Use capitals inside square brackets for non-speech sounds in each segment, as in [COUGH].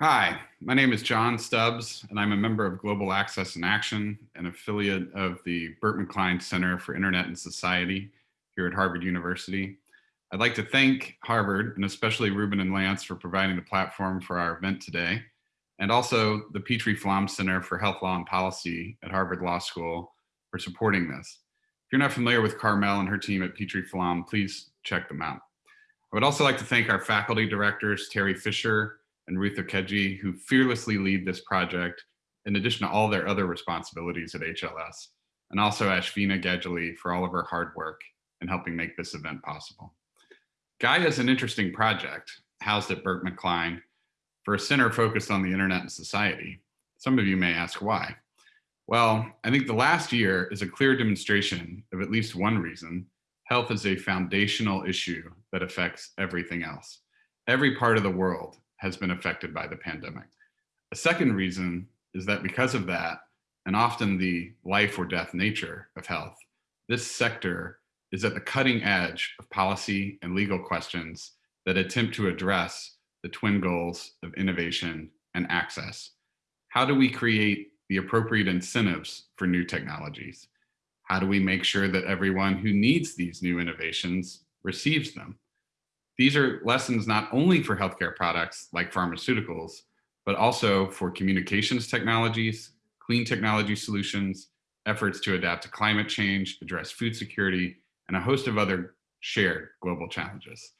Hi, my name is John Stubbs, and I'm a member of Global Access in Action, an affiliate of the Berkman Klein Center for Internet and Society here at Harvard University. I'd like to thank Harvard, and especially Ruben and Lance for providing the platform for our event today, and also the Petrie Flom Center for Health Law and Policy at Harvard Law School for supporting this. If you're not familiar with Carmel and her team at Petrie Flom, please check them out. I would also like to thank our faculty directors, Terry Fisher and Ruth Okediji, who fearlessly lead this project in addition to all their other responsibilities at HLS, and also Ashvina Gadgili for all of her hard work in helping make this event possible. Gaia is an interesting project housed at Berkman Klein for a center focused on the internet and society. Some of you may ask why. Well, I think the last year is a clear demonstration of at least one reason. Health is a foundational issue that affects everything else. Every part of the world has been affected by the pandemic. A second reason is that because of that, and often the life or death nature of health, this sector is at the cutting edge of policy and legal questions that attempt to address the twin goals of innovation and access. How do we create the appropriate incentives for new technologies? How do we make sure that everyone who needs these new innovations receives them? These are lessons not only for healthcare products like pharmaceuticals, but also for communications technologies, clean technology solutions, efforts to adapt to climate change, address food security, and a host of other shared global challenges.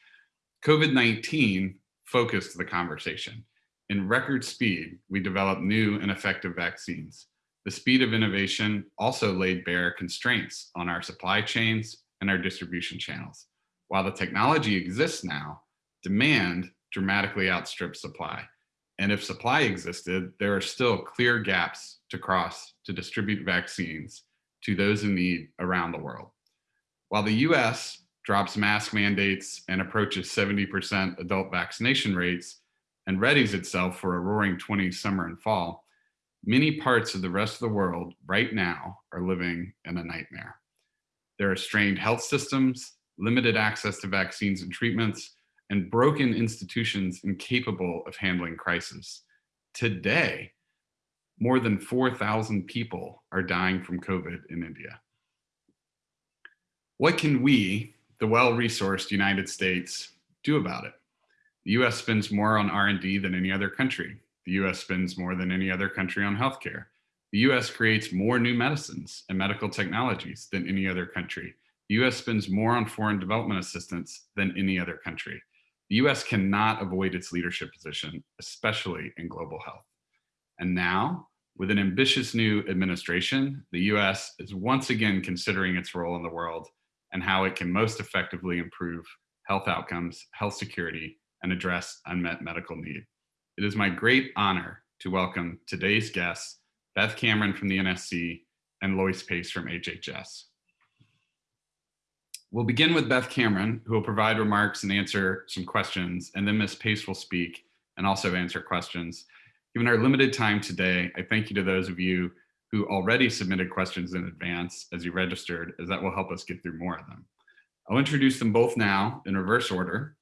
COVID-19 focused the conversation in record speed, we developed new and effective vaccines. The speed of innovation also laid bare constraints on our supply chains and our distribution channels. While the technology exists now, demand dramatically outstrips supply. And if supply existed, there are still clear gaps to cross to distribute vaccines to those in need around the world. While the US drops mask mandates and approaches 70% adult vaccination rates, and readies itself for a roaring 20s summer and fall, many parts of the rest of the world right now are living in a nightmare. There are strained health systems, limited access to vaccines and treatments, and broken institutions incapable of handling crisis. Today, more than 4,000 people are dying from COVID in India. What can we, the well-resourced United States, do about it? The US spends more on R&D than any other country. The US spends more than any other country on healthcare. The US creates more new medicines and medical technologies than any other country. The US spends more on foreign development assistance than any other country. The US cannot avoid its leadership position, especially in global health. And now, with an ambitious new administration, the US is once again considering its role in the world and how it can most effectively improve health outcomes, health security, and address unmet medical need. It is my great honor to welcome today's guests, Beth Cameron from the NSC and Loyce Pace from HHS. We'll begin with Beth Cameron, who will provide remarks and answer some questions, and then Ms. Pace will speak and also answer questions. Given our limited time today, I thank you to those of you who already submitted questions in advance as you registered, as that will help us get through more of them. I'll introduce them both now in reverse order.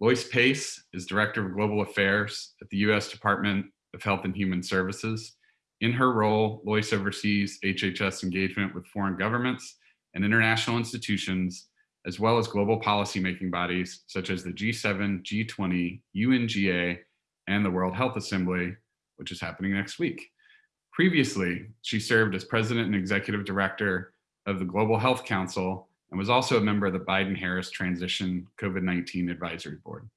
Loyce Pace is Director of Global Affairs at the U.S. Department of Health and Human Services. In her role, Loyce oversees HHS engagement with foreign governments and international institutions, as well as global policymaking bodies such as the G7, G20, UNGA, and the World Health Assembly, which is happening next week. Previously, she served as President and Executive Director of the Global Health Council and was also a member of the Biden-Harris Transition COVID-19 Advisory Board.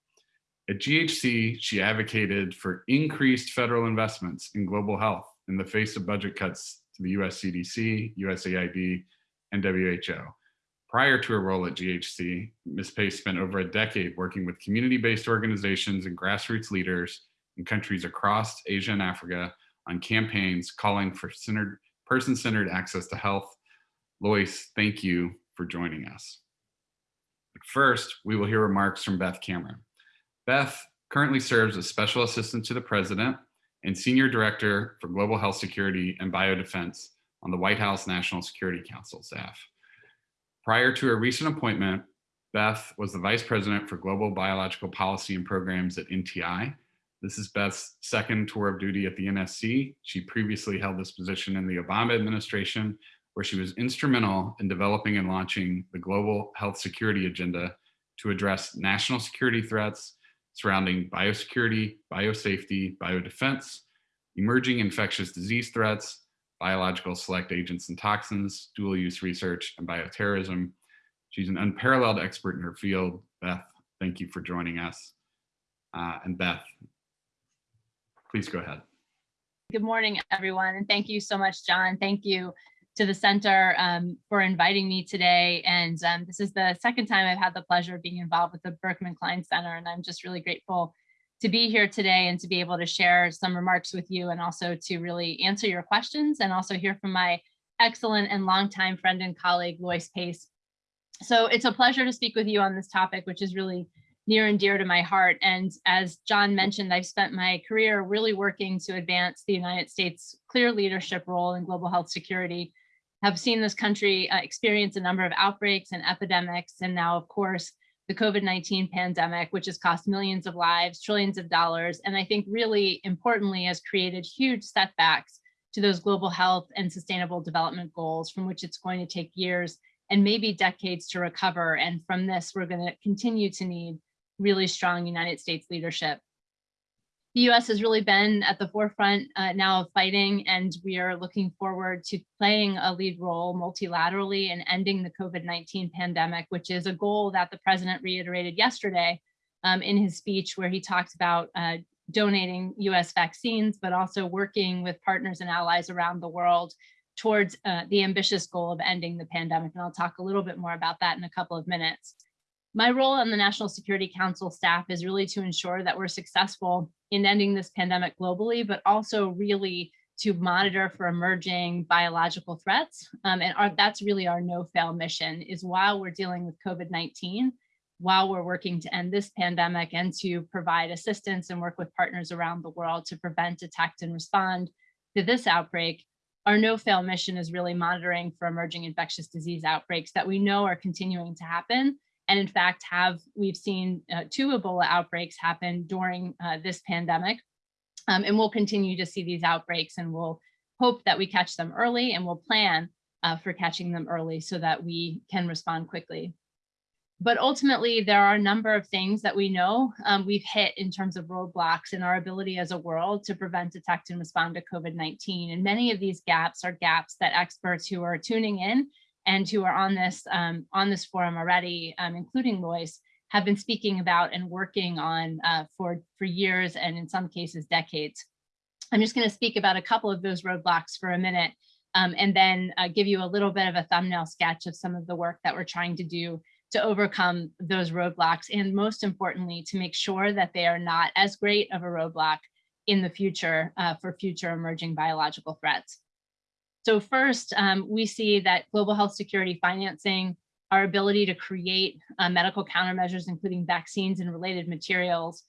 At GHC, she advocated for increased federal investments in global health in the face of budget cuts to the US CDC, USAID, and WHO. Prior to her role at GHC, Ms. Pace spent over a decade working with community-based organizations and grassroots leaders in countries across Asia and Africa on campaigns calling for person-centered access to health. Loyce, thank you for joining us. But first, we will hear remarks from Beth Cameron. Beth currently serves as Special Assistant to the President and Senior Director for Global Health Security and Biodefense on the White House National Security Council staff. Prior to her recent appointment, Beth was the Vice President for Global Biological Policy and Programs at NTI, This is Beth's second tour of duty at the NSC. She previously held this position in the Obama administration, where she was instrumental in developing and launching the global health security agenda to address national security threats surrounding biosecurity, biosafety, biodefense, emerging infectious disease threats, biological select agents and toxins, dual use research, and bioterrorism. She's an unparalleled expert in her field. Beth, thank you for joining us. Uh, and Beth, please go ahead. Good morning, everyone, and thank you so much, John. Thank you to the center um, for inviting me today. And um, this is the second time I've had the pleasure of being involved with the Berkman Klein Center, and I'm just really grateful to be here today and to be able to share some remarks with you and also to really answer your questions and also hear from my excellent and longtime friend and colleague, Loyce Pace. So it's a pleasure to speak with you on this topic, which is really near and dear to my heart. And as John mentioned, I've spent my career really working to advance the United States' clear leadership role in global health security, have seen this country uh, experience a number of outbreaks and epidemics, and now, of course, the COVID-19 pandemic, which has cost millions of lives, trillions of dollars, and I think really importantly has created huge setbacks to those global health and sustainable development goals from which it's going to take years and maybe decades to recover. And from this, we're going to continue to need really strong United States leadership. The US has really been at the forefront uh, now of fighting, and we are looking forward to playing a lead role multilaterally in ending the COVID-19 pandemic, which is a goal that the president reiterated yesterday um, in his speech where he talked about uh, donating US vaccines, but also working with partners and allies around the world towards uh, the ambitious goal of ending the pandemic. And I'll talk a little bit more about that in a couple of minutes. My role on the National Security Council staff is really to ensure that we're successful in ending this pandemic globally, but also really to monitor for emerging biological threats. Um, and our, that's really our no-fail mission is while we're dealing with COVID-19, while we're working to end this pandemic and to provide assistance and work with partners around the world to prevent, detect, and respond to this outbreak, our no-fail mission is really monitoring for emerging infectious disease outbreaks that we know are continuing to happen and in fact, have we've seen uh, two Ebola outbreaks happen during uh, this pandemic. Um, and we'll continue to see these outbreaks and we'll hope that we catch them early and we'll plan uh, for catching them early so that we can respond quickly. But ultimately, there are a number of things that we know um, we've hit in terms of roadblocks in our ability as a world to prevent, detect, and respond to COVID-19. And many of these gaps are gaps that experts who are tuning in and who are on this um, on this forum already, um, including Loyce, have been speaking about and working on uh, for, for years and in some cases decades. I'm just going to speak about a couple of those roadblocks for a minute um, and then uh, give you a little bit of a thumbnail sketch of some of the work that we're trying to do to overcome those roadblocks and most importantly to make sure that they are not as great of a roadblock in the future uh, for future emerging biological threats. So first, um, we see that global health security financing, our ability to create uh, medical countermeasures, including vaccines and related materials,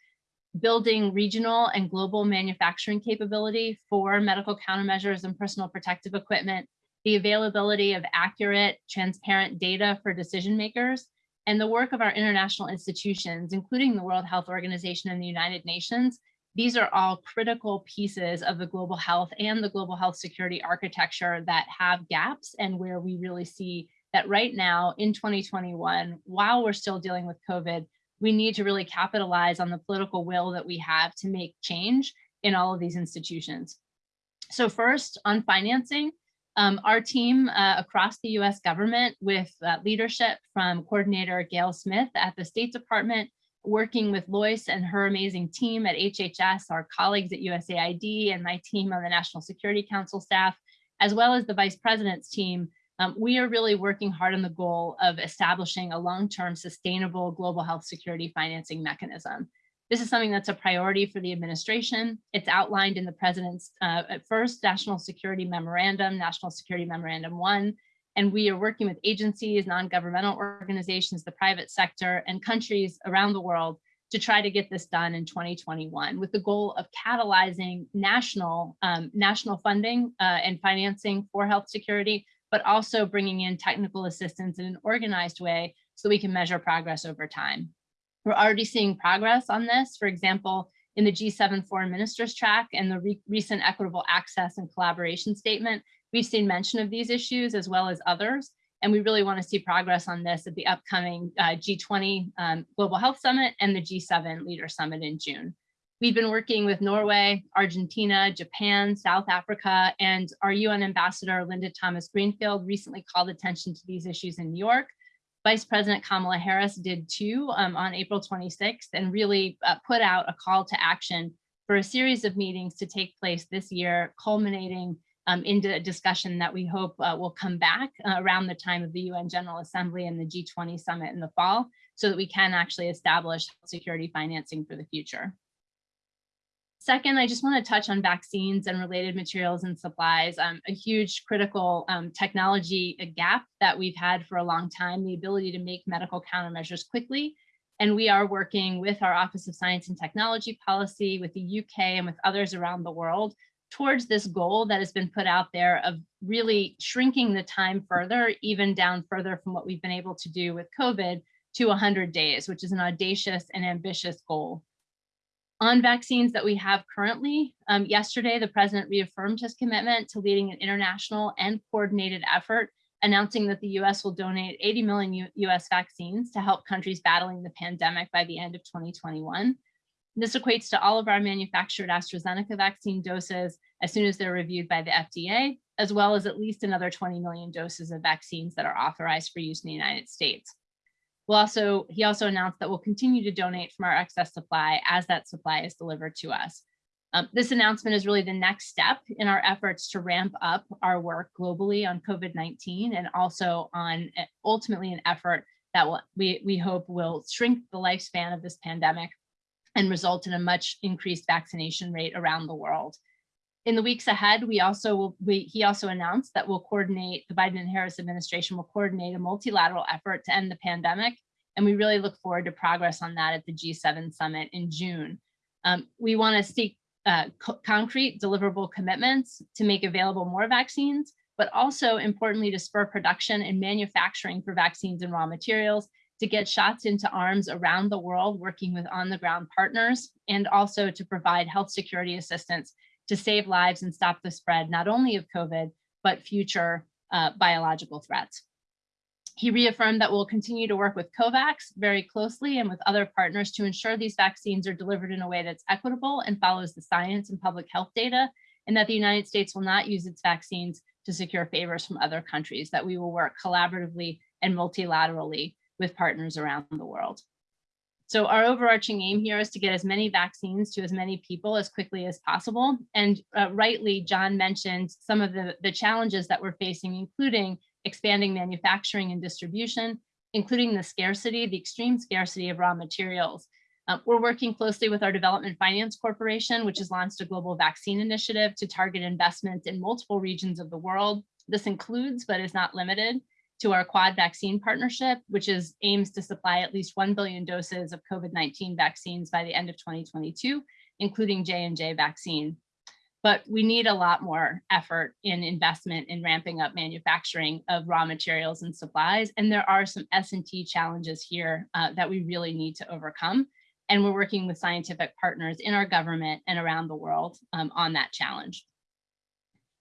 building regional and global manufacturing capability for medical countermeasures and personal protective equipment, the availability of accurate, transparent data for decision makers, and the work of our international institutions, including the World Health Organization and the United Nations, these are all critical pieces of the global health and the global health security architecture that have gaps and where we really see that right now in 2021, while we're still dealing with COVID, we need to really capitalize on the political will that we have to make change in all of these institutions. So first on financing, um, our team uh, across the US government with uh, leadership from coordinator Gayle Smith at the State Department, working with Loyce and her amazing team at HHS, our colleagues at USAID and my team on the National Security Council staff, as well as the vice president's team, um, we are really working hard on the goal of establishing a long-term sustainable global health security financing mechanism. This is something that's a priority for the administration. It's outlined in the president's uh, first national security memorandum, National Security Memorandum 1, and we are working with agencies, non-governmental organizations, the private sector, and countries around the world to try to get this done in 2021 with the goal of catalyzing national, um, national funding uh, and financing for health security, but also bringing in technical assistance in an organized way so we can measure progress over time. We're already seeing progress on this. For example, in the G7 foreign ministers track and the re recent equitable access and collaboration statement, we've seen mention of these issues as well as others. And we really want to see progress on this at the upcoming uh, G20 um, Global Health Summit and the G7 Leader Summit in June. We've been working with Norway, Argentina, Japan, South Africa, and our UN ambassador, Linda Thomas Greenfield, recently called attention to these issues in New York. Vice President Kamala Harris did too um, on April 26th and really uh, put out a call to action for a series of meetings to take place this year, culminating um, into a discussion that we hope uh, will come back uh, around the time of the UN General Assembly and the G20 summit in the fall so that we can actually establish security financing for the future. Second, I just want to touch on vaccines and related materials and supplies, um, a huge critical um, technology gap that we've had for a long time, the ability to make medical countermeasures quickly. And we are working with our Office of Science and Technology Policy, with the UK and with others around the world towards this goal that has been put out there of really shrinking the time further, even down further from what we've been able to do with COVID to 100 days, which is an audacious and ambitious goal on vaccines that we have currently. Um, yesterday, the president reaffirmed his commitment to leading an international and coordinated effort, announcing that the US will donate 80 million U US vaccines to help countries battling the pandemic by the end of 2021. This equates to all of our manufactured AstraZeneca vaccine doses as soon as they're reviewed by the FDA, as well as at least another 20 million doses of vaccines that are authorized for use in the United States. We'll also, he also announced that we'll continue to donate from our excess supply as that supply is delivered to us. Um, this announcement is really the next step in our efforts to ramp up our work globally on COVID-19 and also on ultimately an effort that will, we, we hope will shrink the lifespan of this pandemic and result in a much increased vaccination rate around the world in the weeks ahead, we also will, we, he also announced that we'll coordinate, the Biden and Harris administration will coordinate a multilateral effort to end the pandemic. And we really look forward to progress on that at the G7 summit in June. Um, we wanna seek uh, co concrete deliverable commitments to make available more vaccines, but also importantly to spur production and manufacturing for vaccines and raw materials to get shots into arms around the world, working with on the ground partners, and also to provide health security assistance to save lives and stop the spread, not only of COVID, but future uh, biological threats. He reaffirmed that we'll continue to work with COVAX very closely and with other partners to ensure these vaccines are delivered in a way that's equitable and follows the science and public health data, and that the United States will not use its vaccines to secure favors from other countries, that we will work collaboratively and multilaterally with partners around the world. So our overarching aim here is to get as many vaccines to as many people as quickly as possible. And uh, rightly, John mentioned some of the, the challenges that we're facing, including expanding manufacturing and distribution, including the scarcity, the extreme scarcity of raw materials. Uh, we're working closely with our Development Finance Corporation, which has launched a global vaccine initiative to target investments in multiple regions of the world. This includes, but is not limited, to our Quad Vaccine Partnership, which is aims to supply at least 1 billion doses of COVID-19 vaccines by the end of 2022, including J&J vaccine. But we need a lot more effort in investment in ramping up manufacturing of raw materials and supplies. And there are some S&T challenges here uh, that we really need to overcome. And we're working with scientific partners in our government and around the world um, on that challenge.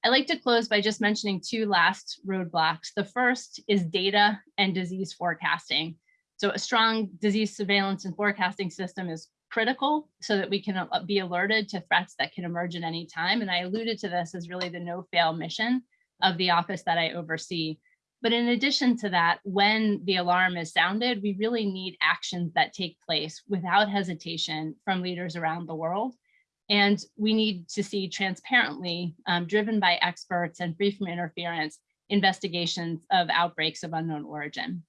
I like to close by just mentioning two last roadblocks. The first is data and disease forecasting. So a strong disease surveillance and forecasting system is critical so that we can uh, be alerted to threats that can emerge at any time. And I alluded to this as really the no fail mission of the office that I oversee. But in addition to that, when the alarm is sounded, we really need actions that take place without hesitation from leaders around the world. And we need to see transparently, um, driven by experts and free from interference, investigations of outbreaks of unknown origin.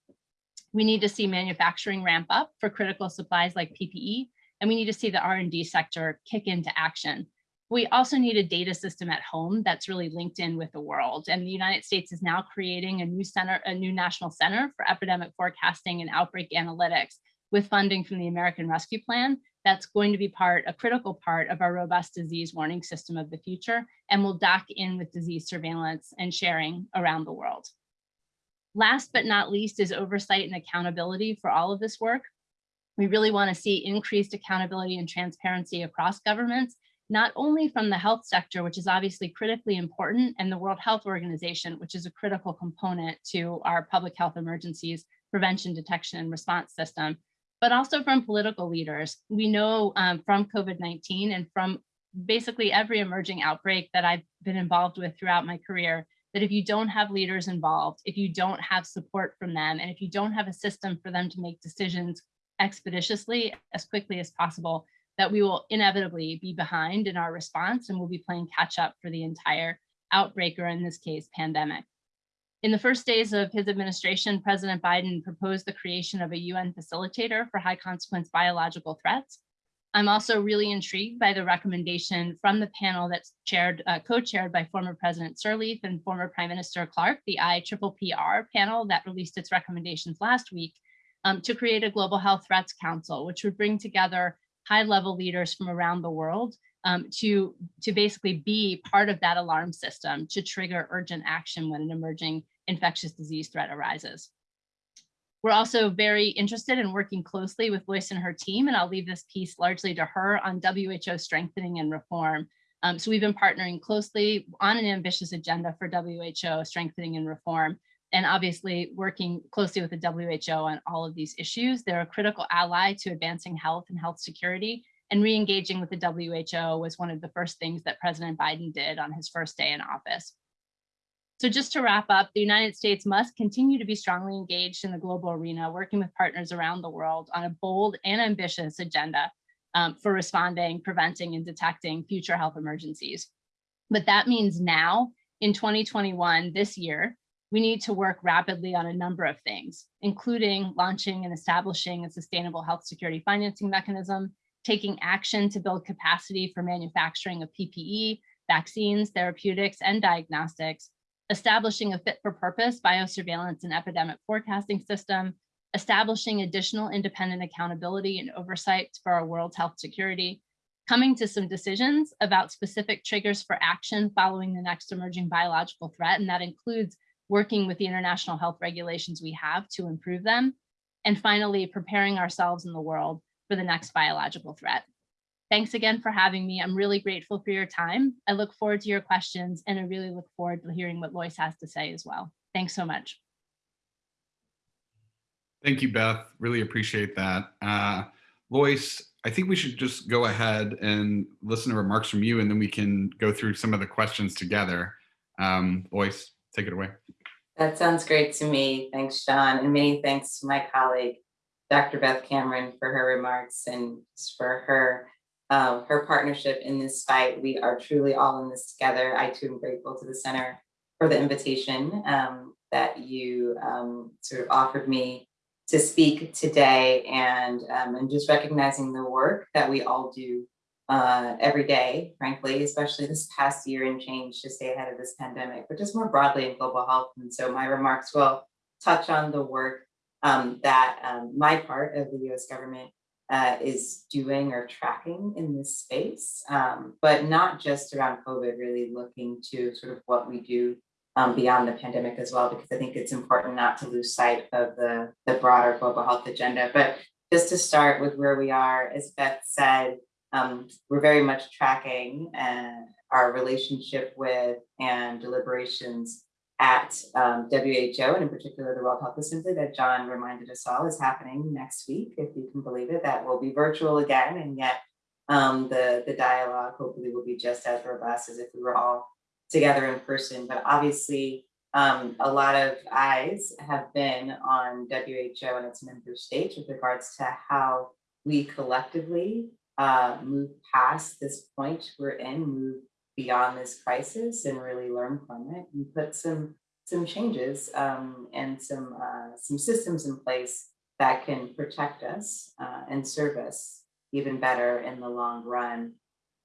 We need to see manufacturing ramp up for critical supplies like PPE, and we need to see the R&D sector kick into action. We also need a data system at home that's really linked in with the world. And the United States is now creating a new center, a new national center for epidemic forecasting and outbreak analytics with funding from the American Rescue Plan that's going to be part, a critical part of our robust disease warning system of the future and will dock in with disease surveillance and sharing around the world. Last but not least is oversight and accountability for all of this work. We really want to see increased accountability and transparency across governments, not only from the health sector, which is obviously critically important, and the World Health Organization, which is a critical component to our public health emergencies prevention, detection, and response system, but also from political leaders. We know um, from COVID-19 and from basically every emerging outbreak that I've been involved with throughout my career, that if you don't have leaders involved, if you don't have support from them, and if you don't have a system for them to make decisions expeditiously as quickly as possible, that we will inevitably be behind in our response and we'll be playing catch up for the entire outbreak, or in this case, pandemic. In the first days of his administration, President Biden proposed the creation of a UN facilitator for high consequence biological threats. I'm also really intrigued by the recommendation from the panel that's chaired, uh, co-chaired by former President Sirleaf and former Prime Minister Clark, the IPPR panel that released its recommendations last week, um, to create a global health threats council, which would bring together high level leaders from around the world um, to, to basically be part of that alarm system to trigger urgent action when an emerging infectious disease threat arises. We're also very interested in working closely with Loyce and her team, and I'll leave this piece largely to her on WHO strengthening and reform. Um, so we've been partnering closely on an ambitious agenda for WHO strengthening and reform, and obviously working closely with the WHO on all of these issues. They're a critical ally to advancing health and health security, and re-engaging with the WHO was one of the first things that President Biden did on his first day in office. So just to wrap up, the United States must continue to be strongly engaged in the global arena, working with partners around the world on a bold and ambitious agenda um, for responding, preventing, and detecting future health emergencies. But that means now, in 2021, this year, we need to work rapidly on a number of things, including launching and establishing a sustainable health security financing mechanism, taking action to build capacity for manufacturing of PPE, vaccines, therapeutics, and diagnostics, establishing a fit for purpose biosurveillance and epidemic forecasting system, establishing additional independent accountability and oversight for our world's health security, coming to some decisions about specific triggers for action following the next emerging biological threat, and that includes working with the international health regulations we have to improve them, and finally, preparing ourselves in the world for the next biological threat. Thanks again for having me. I'm really grateful for your time. I look forward to your questions and I really look forward to hearing what Loyce has to say as well. Thanks so much. Thank you, Beth. Really appreciate that. Uh, Loyce, I think we should just go ahead and listen to remarks from you and then we can go through some of the questions together. Um, Loyce, take it away. That sounds great to me. Thanks, John. And many thanks to my colleague, Dr. Beth Cameron for her remarks and for her um, her partnership in this fight. We are truly all in this together. I too am grateful to the center for the invitation um, that you um, sort of offered me to speak today and, um, and just recognizing the work that we all do uh, every day, frankly, especially this past year and change to stay ahead of this pandemic, but just more broadly in global health. And so my remarks will touch on the work um, that um, my part of the US government uh, is doing or tracking in this space, um, but not just around COVID, really looking to sort of what we do um, beyond the pandemic as well, because I think it's important not to lose sight of the, the broader global health agenda. But just to start with where we are, as Beth said, um, we're very much tracking uh, our relationship with and deliberations at um, WHO and in particular the World Health Assembly that John reminded us all is happening next week, if you can believe it, that will be virtual again. And yet um, the, the dialogue hopefully will be just as robust as if we were all together in person. But obviously um, a lot of eyes have been on WHO and its member states with regards to how we collectively uh, move past this point we're in, move beyond this crisis and really learn from it and put some some changes um, and some uh, some systems in place that can protect us uh, and serve us even better in the long run.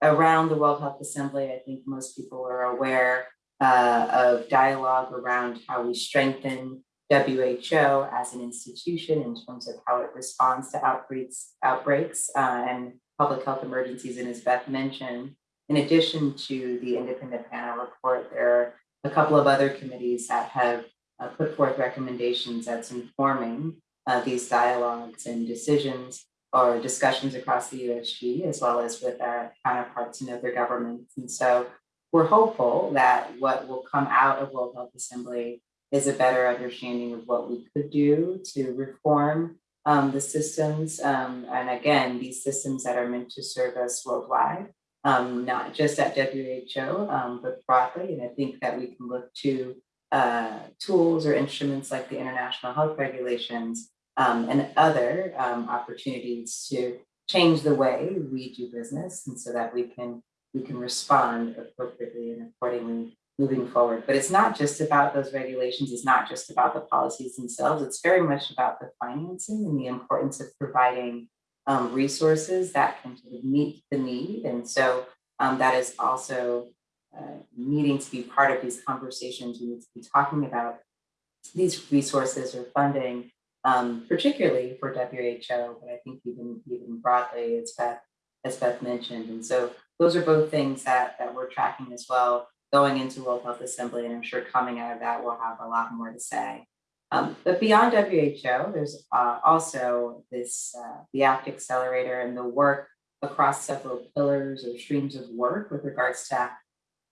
Around the World Health Assembly, I think most people are aware uh, of dialogue around how we strengthen WHO as an institution in terms of how it responds to outbreaks, outbreaks uh, and public health emergencies. And as Beth mentioned, in addition to the independent panel report, there are a couple of other committees that have uh, put forth recommendations that's informing uh, these dialogues and decisions. or discussions across the USG as well as with our counterparts in other governments. And so we're hopeful that what will come out of World Health Assembly is a better understanding of what we could do to reform um, the systems. Um, and again, these systems that are meant to serve us worldwide, um, not just at WHO, um, but broadly. And I think that we can look to uh, tools or instruments like the international health regulations um, and other um, opportunities to change the way we do business and so that we can we can respond appropriately and accordingly moving forward. But it's not just about those regulations, it's not just about the policies themselves, it's very much about the financing and the importance of providing um, resources that can meet the need. And so um, that is also uh, needing to be part of these conversations. We need to be talking about these resources or funding, um, particularly for WHO, but I think even, even broadly, as Beth, as Beth mentioned. And so those are both things that, that we're tracking as well going into World Health Assembly, and I'm sure coming out of that, we'll have a lot more to say. Um, but beyond WHO, there's uh, also this, uh, the ACT Accelerator and the work across several pillars or streams of work with regards to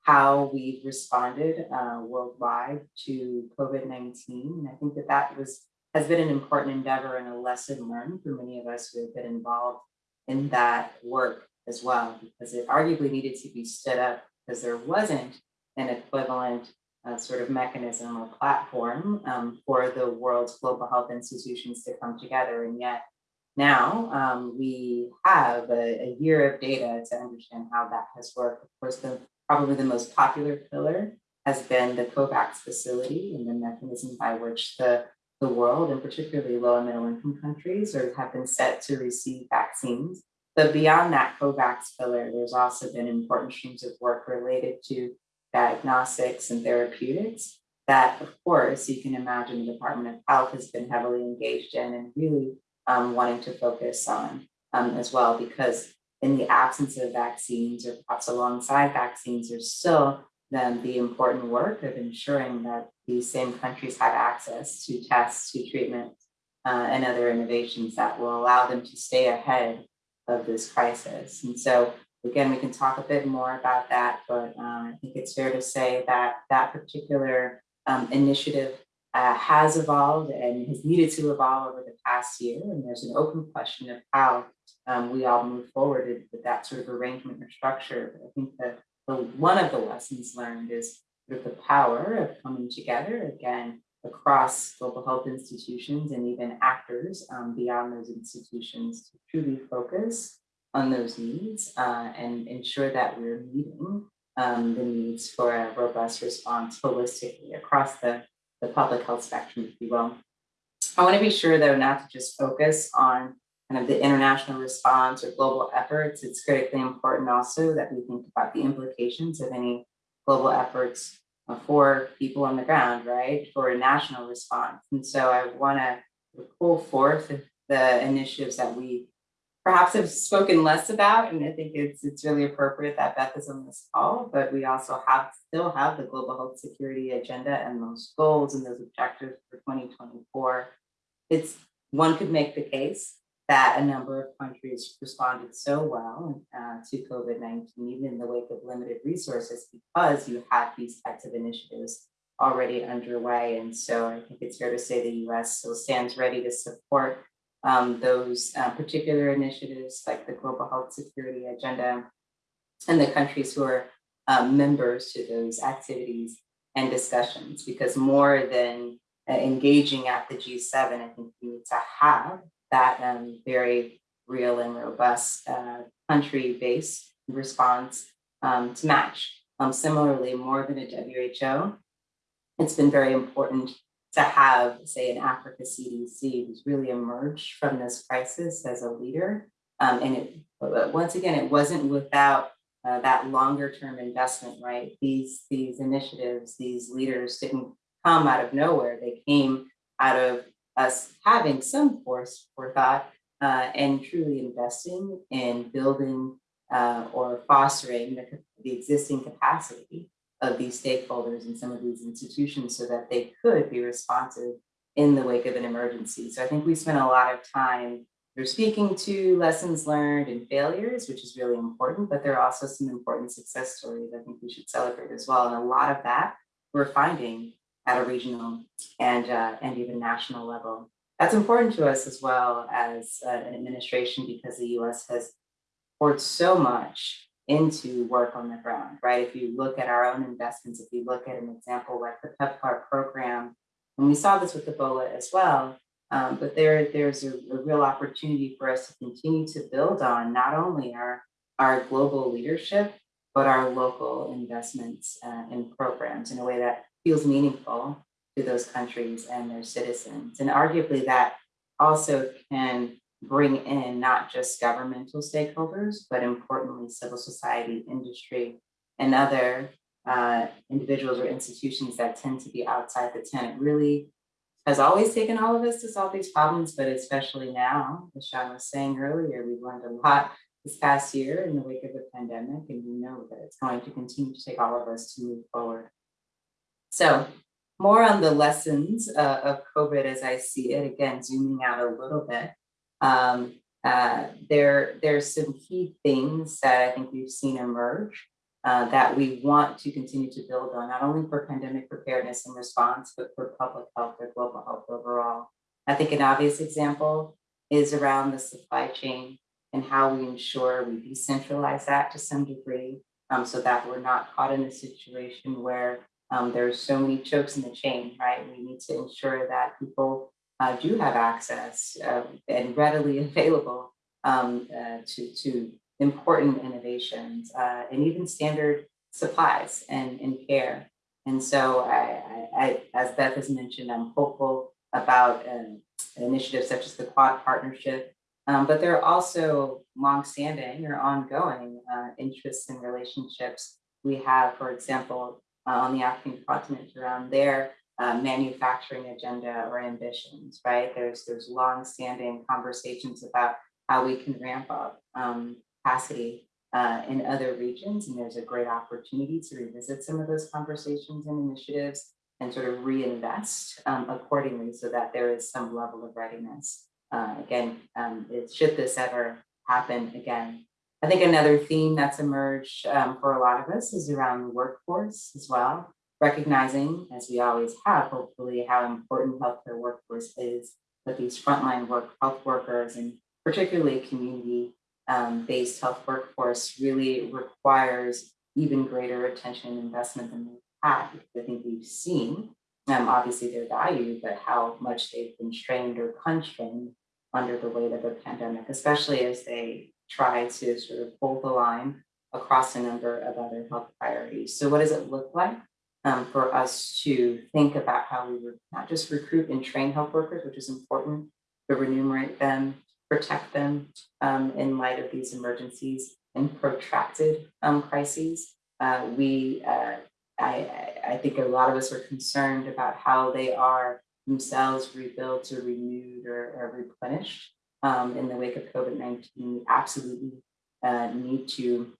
how we've responded uh, worldwide to COVID-19. And I think that that was has been an important endeavor and a lesson learned for many of us who have been involved in that work as well, because it arguably needed to be stood up because there wasn't an equivalent uh, sort of mechanism or platform um, for the world's global health institutions to come together. And yet now um, we have a, a, year of data to understand how that has worked. Of course, the probably the most popular pillar has been the COVAX facility and the mechanism by which the, the world and particularly low and middle income countries are, have been set to receive vaccines. But beyond that COVAX pillar, there's also been important streams of work related to diagnostics and therapeutics that, of course, you can imagine the Department of Health has been heavily engaged in and really um, wanting to focus on um, as well, because in the absence of vaccines or perhaps alongside vaccines, there's still then the important work of ensuring that these same countries have access to tests, to treatments, uh, and other innovations that will allow them to stay ahead of this crisis. And so again, we can talk a bit more about that, but um, I think it's fair to say that that particular um, initiative uh, has evolved and has needed to evolve over the past year. And there's an open question of how um, we all move forward with that sort of arrangement or structure. But I think that the, one of the lessons learned is sort of the power of coming together again across global health institutions and even actors um, beyond those institutions to truly focus on those needs uh, and ensure that we're meeting um, the needs for a robust response holistically across the, the public health spectrum, if you will. I want to be sure, though, not to just focus on kind of the international response or global efforts. It's critically important also that we think about the implications of any global efforts uh, for people on the ground, right, for a national response. And so I want to pull forth the initiatives that we perhaps have spoken less about, and I think it's it's really appropriate that Beth is on this call, but we also have still have the global health security agenda and those goals and those objectives for 2024. It's one could make the case that a number of countries responded so well uh, to COVID-19, even in the wake of limited resources, because you have these types of initiatives already underway. And so I think it's fair to say the US still stands ready to support um, those uh, particular initiatives like the Global Health Security Agenda and the countries who are um, members to those activities and discussions, because more than uh, engaging at the G7, I think we need to have that um, very real and robust uh, country-based response um, to match. Um, similarly, more than a WHO, it's been very important to have, say, an Africa CDC who's really emerged from this crisis as a leader. Um, and it, once again, it wasn't without uh, that longer term investment, right? These, these initiatives, these leaders didn't come out of nowhere. They came out of us having some force forethought uh, and truly investing in building uh, or fostering the, the existing capacity of these stakeholders and some of these institutions so that they could be responsive in the wake of an emergency. So I think we spent a lot of time they're speaking to lessons learned and failures, which is really important, but there are also some important success stories I think we should celebrate as well. And a lot of that we're finding at a regional and, uh, and even national level. That's important to us as well as uh, an administration because the US has poured so much into work on the ground, right? If you look at our own investments, if you look at an example like the PEPFAR program, and we saw this with Ebola as well, um, but there, there's a, a, real opportunity for us to continue to build on not only our, our global leadership, but our local investments uh, in programs in a way that feels meaningful to those countries and their citizens. And arguably that also can bring in not just governmental stakeholders, but importantly, civil society, industry, and other uh, individuals or institutions that tend to be outside the tent. Really has always taken all of us to solve these problems, but especially now, as Sean was saying earlier, we've learned a lot this past year in the wake of the pandemic, and we know that it's going to continue to take all of us to move forward. So more on the lessons uh, of COVID as I see it, again, zooming out a little bit. Um, uh, there, there's some key things that I think we've seen emerge uh, that we want to continue to build on, not only for pandemic preparedness and response, but for public health or global health overall. I think an obvious example is around the supply chain and how we ensure we decentralize that to some degree um, so that we're not caught in a situation where um, there's so many chokes in the chain, right? We need to ensure that people uh, do have access uh, and readily [LAUGHS] available um, uh, to, to important innovations uh, and even standard supplies and, and care. And so I, I, I, as Beth has mentioned, I'm hopeful about um, initiatives such as the Quad Partnership, um, but there are also longstanding or ongoing uh, interests and relationships we have, for example, uh, on the African continent around their uh, manufacturing agenda or ambitions, right? There's there's long-standing conversations about how we can ramp up um, capacity uh, in other regions, and there's a great opportunity to revisit some of those conversations and initiatives and sort of reinvest um, accordingly so that there is some level of readiness. Uh, again, um, it, should this ever happen again, I think another theme that's emerged um, for a lot of us is around the workforce as well, recognizing, as we always have, hopefully, how important healthcare workforce is, but these frontline work health workers and particularly community um, health workforce really requires even greater attention and investment than we've had. I think we've seen, um, obviously, their value, but how much they've been strained or constrained under the weight of the pandemic, especially as they try to sort of hold the line across a number of other health priorities. So what does it look like um, for us to think about how we would not just recruit and train health workers, which is important, but remunerate them, protect them um, in light of these emergencies and protracted um, crises. Uh, we, uh, I, I think a lot of us are concerned about how they are themselves rebuilt or renewed or, or replenished um, in the wake of COVID-19, we absolutely uh, need to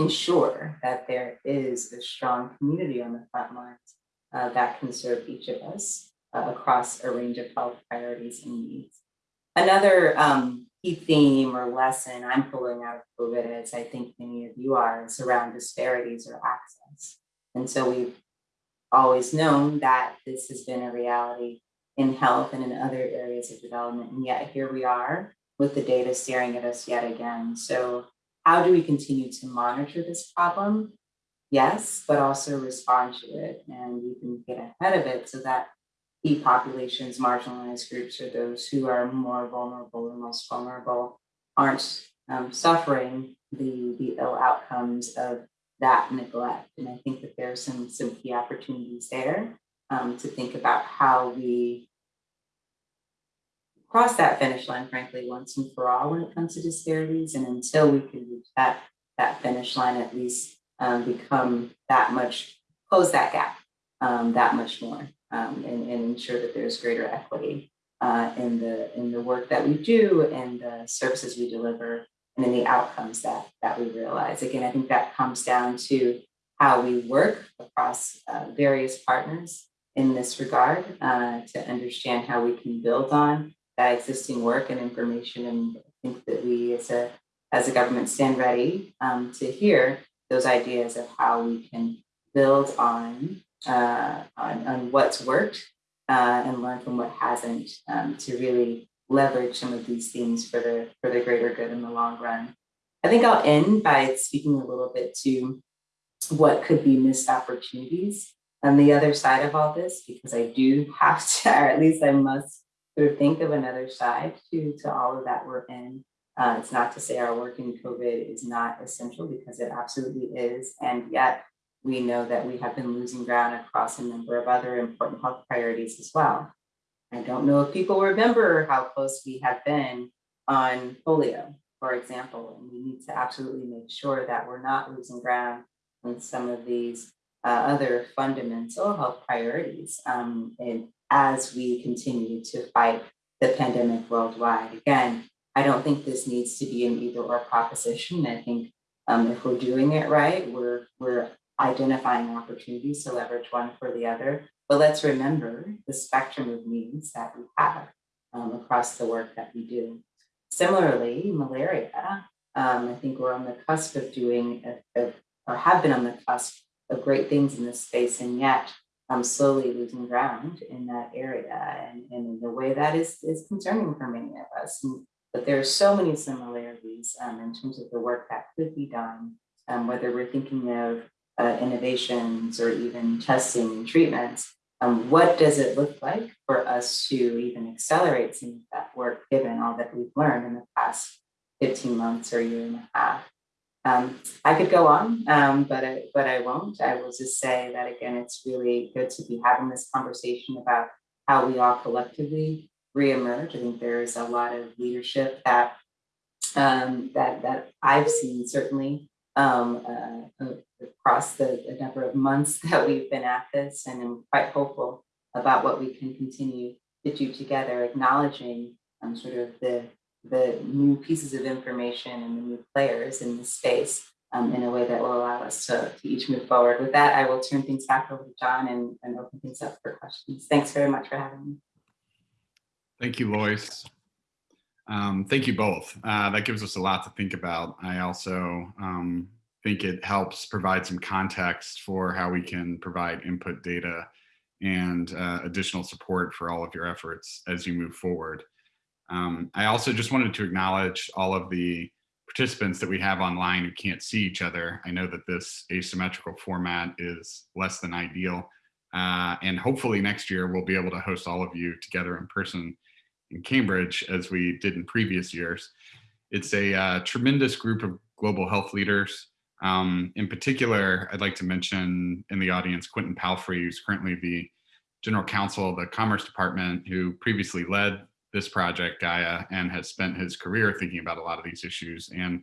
ensure that there is a strong community on the front lines uh, that can serve each of us uh, across a range of health priorities and needs. Another um, key theme or lesson I'm pulling out of COVID, as I think many of you are, is around disparities or access. And so we've always known that this has been a reality in health and in other areas of development. And yet here we are with the data staring at us yet again. So how do we continue to monitor this problem? Yes, but also respond to it and we can get ahead of it so that key populations, marginalized groups, or those who are more vulnerable or most vulnerable aren't um, suffering the, the ill outcomes of that neglect. And I think that there are some, some key opportunities there um, to think about how we cross that finish line, frankly, once and for all when it comes to disparities. And until we can reach that, that finish line, at least um, become that much, close that gap um, that much more um, and, and, ensure that there's greater equity uh, in, the, in the work that we do and the services we deliver and in the outcomes that, that we realize. Again, I think that comes down to how we work across uh, various partners in this regard uh, to understand how we can build on existing work and information. And I think that we as a, as a government stand ready um, to hear those ideas of how we can build on, uh, on, on what's worked uh, and learn from what hasn't um, to really leverage some of these things for the, for the greater good in the long run. I think I'll end by speaking a little bit to what could be missed opportunities on the other side of all this, because I do have to, [LAUGHS] or at least I must sort of think of another side to, to all of that we're in. Uh, it's not to say our work in COVID is not essential because it absolutely is. And yet we know that we have been losing ground across a number of other important health priorities as well. I don't know if people remember how close we have been on polio, for example, and we need to absolutely make sure that we're not losing ground on some of these uh, other fundamental health priorities um, and as we continue to fight the pandemic worldwide. Again, I don't think this needs to be an either or proposition. I think um, if we're doing it right, we're, we're identifying opportunities to leverage one for the other. But let's remember the spectrum of needs that we have um, across the work that we do. Similarly, malaria, um, I think we're on the cusp of doing, a, a, or have been on the cusp of great things in this space, and yet I'm slowly losing ground in that area. And, and in the way that is, is concerning for many of us. And, but there are so many similarities um, in terms of the work that could be done, um, whether we're thinking of uh, innovations or even testing and treatments. Um, what does it look like for us to even accelerate some of that work given all that we've learned in the past 15 months or year and a half? Um, I could go on, um, but I, but I won't. I will just say that again, it's really good to be having this conversation about how we all collectively reemerge. I think there is a lot of leadership that um, that that I've seen certainly um, uh, across the, the number of months [LAUGHS] that we've been at this, and I'm quite hopeful about what we can continue to do together, acknowledging um, sort of the the new pieces of information and the new players in the space um, in a way that will allow us to, to each move forward. With that, I will turn things back over to John and, and open things up for questions. Thanks very much for having me. Thank you, Loyce. Um, thank you both. Uh, that gives us a lot to think about. I also um, think it helps provide some context for how we can provide input data and uh, additional support for all of your efforts as you move forward. Um, I also just wanted to acknowledge all of the participants that we have online who can't see each other. I know that this asymmetrical format is less than ideal. Uh, and hopefully next year we'll be able to host all of you together in person in Cambridge as we did in previous years. It's a uh, tremendous group of global health leaders. Um, in particular, I'd like to mention in the audience Quentin Palfrey, who's currently the General Counsel of the Commerce Department, who previously led this project, Gaia, and has spent his career thinking about a lot of these issues and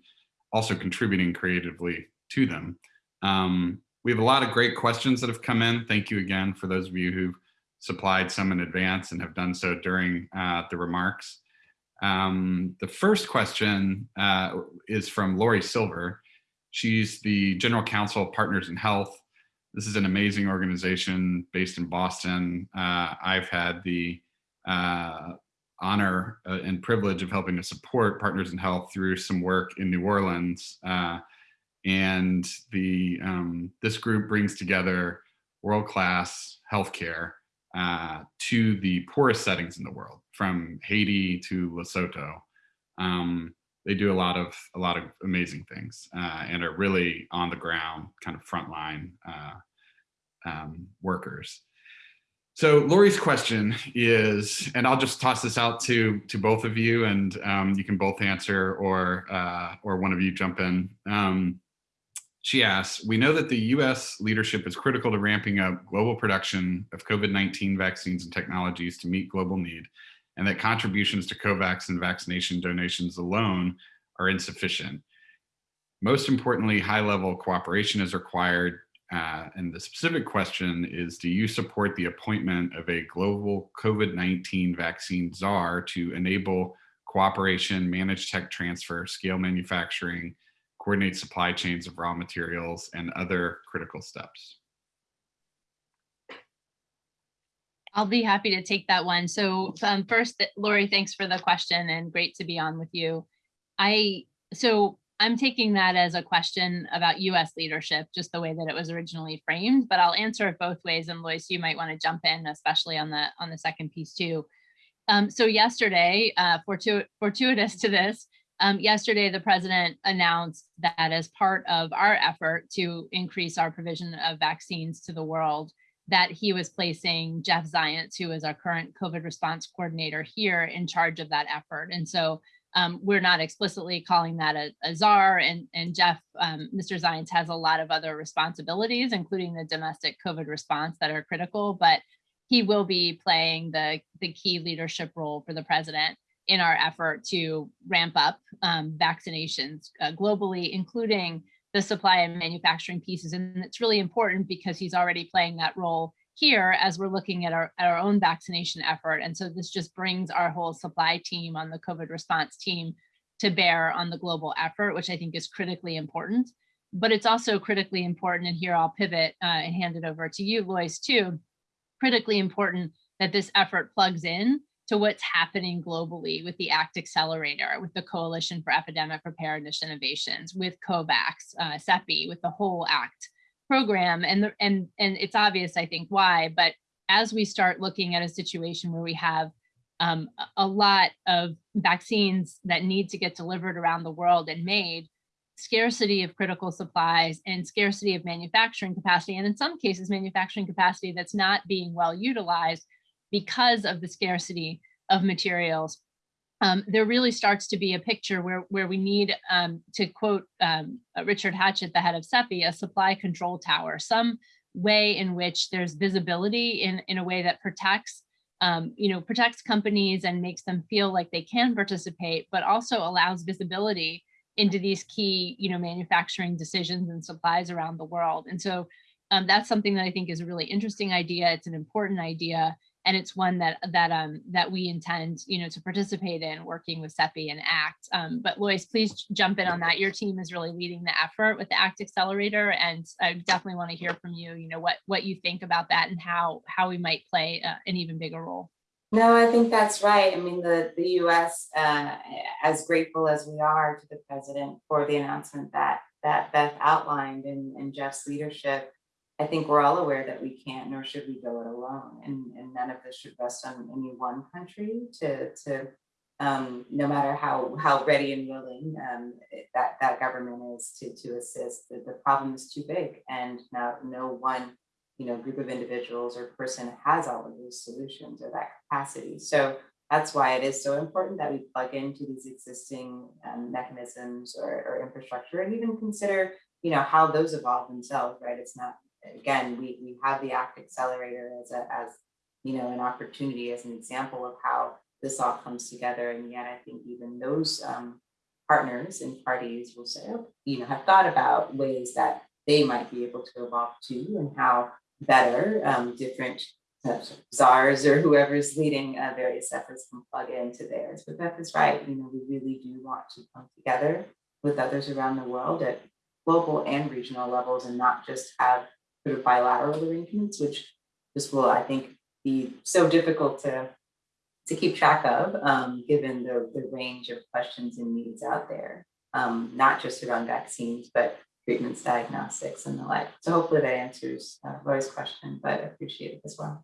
also contributing creatively to them. Um, we have a lot of great questions that have come in. Thank you again for those of you who've supplied some in advance and have done so during uh, the remarks. Um, the first question uh, is from Lori Silver. She's the General Counsel of Partners in Health. This is an amazing organization based in Boston. Uh, I've had the uh, honor uh, and privilege of helping to support Partners in Health through some work in New Orleans. Uh, and the um, this group brings together world-class healthcare uh, to the poorest settings in the world, from Haiti to Lesotho. Um, they do a lot of a lot of amazing things uh, and are really on the ground, kind of frontline uh, um, workers. So Lori's question is, and I'll just toss this out to to both of you, and um, you can both answer, or uh, or one of you jump in. Um, she asks, we know that the US leadership is critical to ramping up global production of COVID-19 vaccines and technologies to meet global need, and that contributions to COVAX and vaccination donations alone are insufficient. Most importantly, high-level cooperation is required uh, and the specific question is, do you support the appointment of a global COVID-19 vaccine czar to enable cooperation, manage tech transfer, scale manufacturing, coordinate supply chains of raw materials, and other critical steps? I'll be happy to take that one. So um, first, Lori, thanks for the question and great to be on with you. I so I'm taking that as a question about US leadership, just the way that it was originally framed, but I'll answer it both ways. And Loyce, you might want to jump in, especially on the on the second piece too. Um, so yesterday, uh, fortu fortuitous to this, um, yesterday the president announced that as part of our effort to increase our provision of vaccines to the world, that he was placing Jeff Zients, who is our current COVID response coordinator here in charge of that effort. And so um, we're not explicitly calling that a, a czar and, and Jeff, um, Mr. Zients has a lot of other responsibilities, including the domestic COVID response that are critical, but he will be playing the, the key leadership role for the president in our effort to ramp up um, vaccinations uh, globally, including the supply and manufacturing pieces. And it's really important because he's already playing that role here as we're looking at our, our own vaccination effort. And so this just brings our whole supply team on the COVID response team to bear on the global effort, which I think is critically important. But it's also critically important, and here I'll pivot uh, and hand it over to you, Loyce, too, critically important that this effort plugs in to what's happening globally with the ACT Accelerator, with the Coalition for Epidemic Preparedness Innovations, with COVAX, uh, CEPI, with the whole ACT program. And, the, and, and it's obvious, I think, why, but as we start looking at a situation where we have um, a lot of vaccines that need to get delivered around the world and made, scarcity of critical supplies and scarcity of manufacturing capacity, and in some cases, manufacturing capacity that's not being well utilized, because of the scarcity of materials. Um, there really starts to be a picture where, where we need, um, to quote um, Richard Hatchett, the head of CEPI, a supply control tower, some way in which there's visibility in, in a way that protects, um, you know, protects companies and makes them feel like they can participate, but also allows visibility into these key, you know, manufacturing decisions and supplies around the world. And so um, that's something that I think is a really interesting idea. It's an important idea and it's one that that um that we intend you know to participate in working with CEPI and ACT. Um, but Loyce, please jump in on that. Your team is really leading the effort with the ACT Accelerator, and I definitely want to hear from you. You know what what you think about that and how how we might play uh, an even bigger role. No, I think that's right. I mean, the, the US, uh, as grateful as we are to the president for the announcement that that Beth outlined and, and Jeff's leadership, I think we're all aware that we can't, nor should we go it alone. And, and none of this should rest on any one country to, to um, no matter how, how ready and willing um, that, that government is to, to assist, the, the problem is too big. And now no one you know, group of individuals or person has all of those solutions or that capacity. So that's why it is so important that we plug into these existing um, mechanisms or, or infrastructure and even consider, you know, how those evolve themselves, right? It's not again, we, we have the ACT Accelerator as a, as, you know, an opportunity as an example of how this all comes together. And yet I think even those um, partners and parties will say, oh, you know, have thought about ways that they might be able to evolve too and how better um, different czars or whoever's leading uh, various efforts can plug into theirs. But Beth is right, you know, we really do want to come together with others around the world at global and regional levels and not just have sort of bilateral arrangements, which this will, I think, be so difficult to to keep track of, um, given the, the range of questions and needs out there, um, not just around vaccines, but treatments, diagnostics, and the like. So hopefully that answers uh, Roy's question, but appreciate it as well.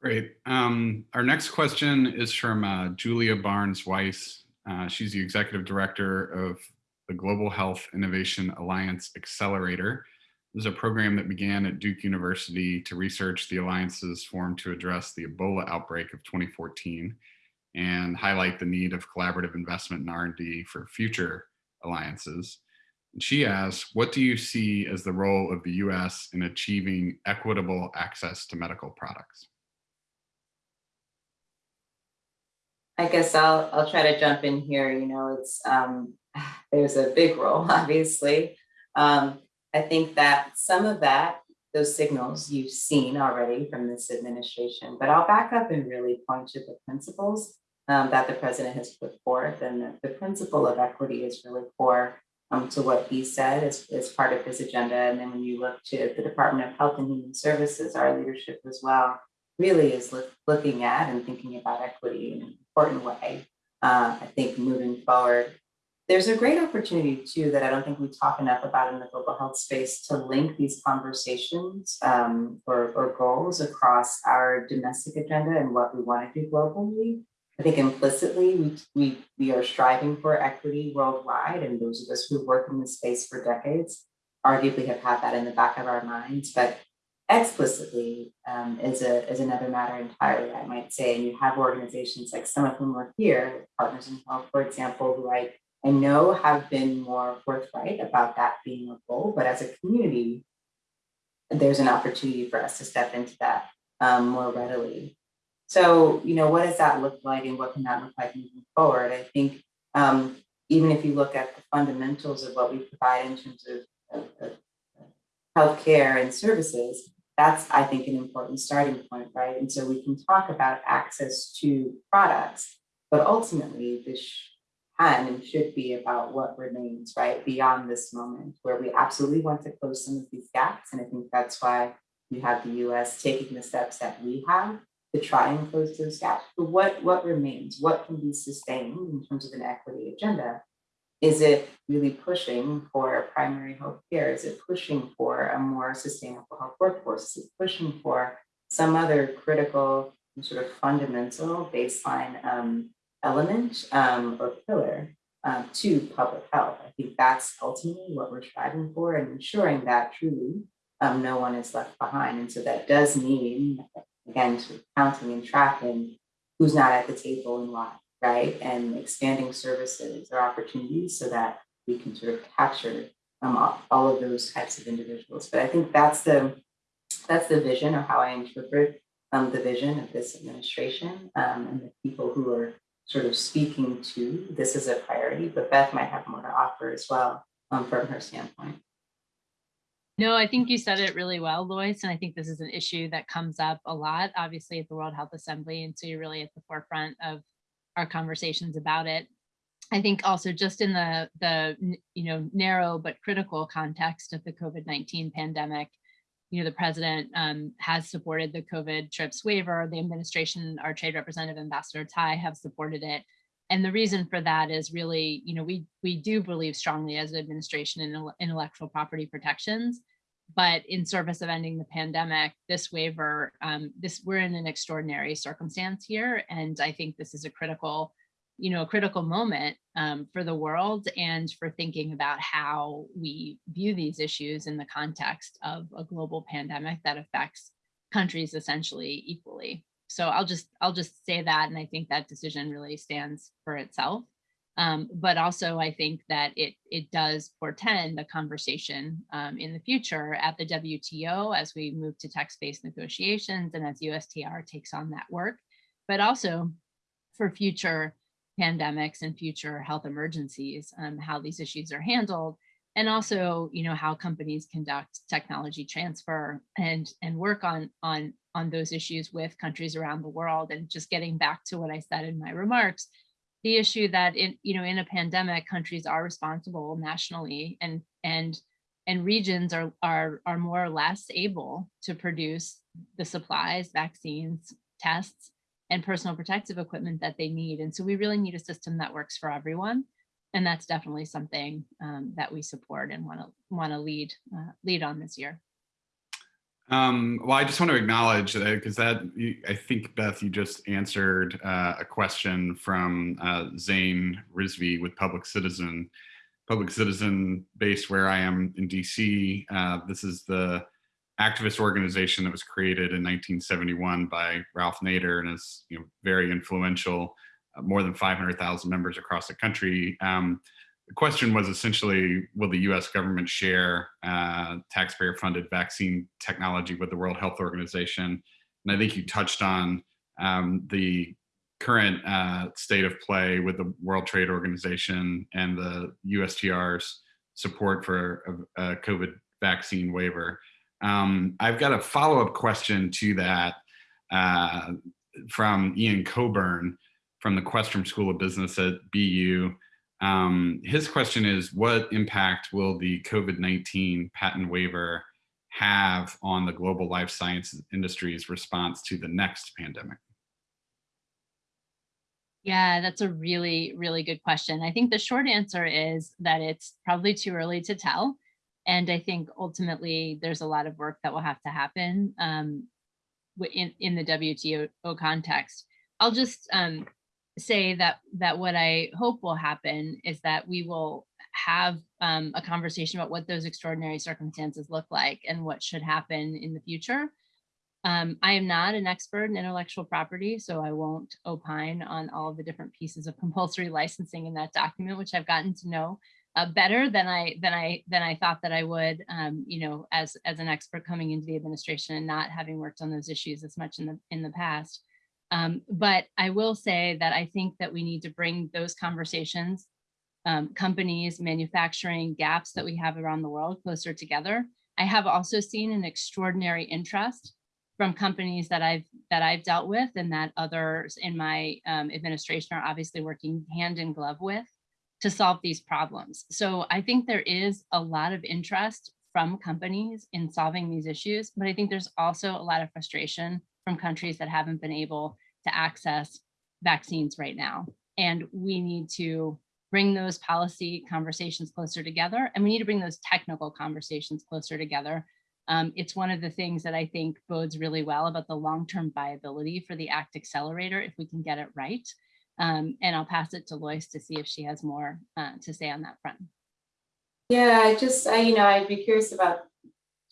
Great. Um, our next question is from uh, Julia Barnes-Weise. Uh, she's the executive director of the Global Health Innovation Alliance Accelerator. This is a program that began at Duke University to research the alliances formed to address the Ebola outbreak of 2014 and highlight the need of collaborative investment in R&D for future alliances. And she asks, what do you see as the role of the US in achieving equitable access to medical products? I guess I'll I'll try to jump in here. You know, it's um, [SIGHS] there's a big role, [LAUGHS] obviously. Um, I think that some of that, those signals you've seen already from this administration, but I'll back up and really point to the principles um, that the president has put forth. And the, the principle of equity is really core um, to what he said as, as part of his agenda. And then when you look to the Department of Health and Human Services, our leadership as well, really is look, looking at and thinking about equity in an important way. Uh, I think moving forward, there's a great opportunity too that I don't think we talk enough about in the global health space to link these conversations um, or, or goals across our domestic agenda and what we want to do globally. I think implicitly we, we, we are striving for equity worldwide and those of us who've worked in this space for decades arguably have had that in the back of our minds, but explicitly um, is, a, is another matter entirely, I might say. And you have organizations like some of whom are here, Partners in Health, for example, who I, I know have been more forthright about that being a goal, but as a community, there's an opportunity for us to step into that um, more readily. So, you know, what does that look like and what can that look like moving forward? I think um, even if you look at the fundamentals of what we provide in terms of, of, of healthcare and services, that's, I think, an important starting point, right? And so we can talk about access to products, but ultimately this can and should be about what remains, right, beyond this moment where we absolutely want to close some of these gaps. And I think that's why you have the US taking the steps that we have to try and close those gaps. But what, what remains? What can be sustained in terms of an equity agenda? Is it really pushing for primary health care? Is it pushing for a more sustainable health workforce? Is it pushing for some other critical sort of fundamental baseline um, element um, or pillar um, to public health? I think that's ultimately what we're striving for and ensuring that truly um, no one is left behind. And so that does mean, again, sort of counting and tracking who's not at the table and why right? And expanding services or opportunities so that we can sort of capture um, all of those types of individuals. But I think that's the that's the vision or how I interpret um, the vision of this administration um, and the people who are sort of speaking to this is a priority. But Beth might have more to offer as well um, from her standpoint. No, I think you said it really well, Loyce, and I think this is an issue that comes up a lot, obviously at the World Health Assembly, and so you're really at the forefront of our conversations about it. I think also just in the, the you know, narrow but critical context of the COVID-19 pandemic, you know, the president um, has supported the COVID TRIPS waiver, the administration, our trade representative, Ambassador Tai have supported it. And the reason for that is really, you know, we, we do believe strongly as an administration in intellectual property protections, but in service of ending the pandemic, this waiver, um, this we're in an extraordinary circumstance here, and I think this is a critical, you know, a critical moment um, for the world and for thinking about how we view these issues in the context of a global pandemic that affects countries essentially equally. So I'll just I'll just say that, and I think that decision really stands for itself. Um, but also I think that it, it does portend a conversation um, in the future at the WTO as we move to text-based negotiations and as USTR takes on that work, but also for future pandemics and future health emergencies, um, how these issues are handled, and also, you know, how companies conduct technology transfer and and work on on on those issues with countries around the world. And just getting back to what I said in my remarks, the issue that in you know in a pandemic countries are responsible nationally and and and regions are are are more or less able to produce the supplies vaccines tests and personal protective equipment that they need. And so we really need a system that works for everyone. And that's definitely something um, that we support and want to want to lead uh, lead on this year um, well, I just want to acknowledge that because that I think Beth, you just answered uh, a question from uh, Zain Rizvi with Public Citizen. Public Citizen, based where I am in DC. Uh, this is the activist organization that was created in 1971 by Ralph Nader and is you know very influential. Uh, more than 500,000 members across the country. Um, the question was essentially, will the US government share uh, taxpayer funded vaccine technology with the World Health Organization? And I think you touched on um, the current uh, state of play with the World Trade Organization and the USTR's support for a, a COVID vaccine waiver. Um, I've got a follow-up question to that uh, from Iain Cockburn from the Questrom School of Business at BU. Um, his question is, what impact will the COVID-19 patent waiver have on the global life sciences industry's response to the next pandemic? Yeah, that's a really, really good question. I think the short answer is that it's probably too early to tell. And I think ultimately there's a lot of work that will have to happen um, in, in the WTO context. I'll just um, say that that what I hope will happen is that we will have um, a conversation about what those extraordinary circumstances look like and what should happen in the future. Um, I am not an expert in intellectual property, so I won't opine on all of the different pieces of [LAUGHS] compulsory licensing in that document, which I've gotten to know uh, better than I than I than I thought that I would. Um, you know, as as an expert coming into the administration and not having worked on those issues as much in the in the past. Um, but I will say that I think that we need to bring those conversations, um, companies, manufacturing gaps that we have around the world closer together. I have also seen an extraordinary interest from companies that I've that I've dealt with and that others in my um, administration are obviously working hand in glove with to solve these problems. So I think there is a lot of interest from companies in solving these issues, but I think there's also a lot of frustration from countries that haven't been able to access vaccines right now. And we need to bring those policy conversations closer together and we need to bring those technical conversations closer together um, it's one of the things that I think bodes really well about the long-term viability for the ACT Accelerator if we can get it right. Um, and I'll pass it to Loyce to see if she has more uh, to say on that front. Yeah, I just, I, you know, I'd be curious about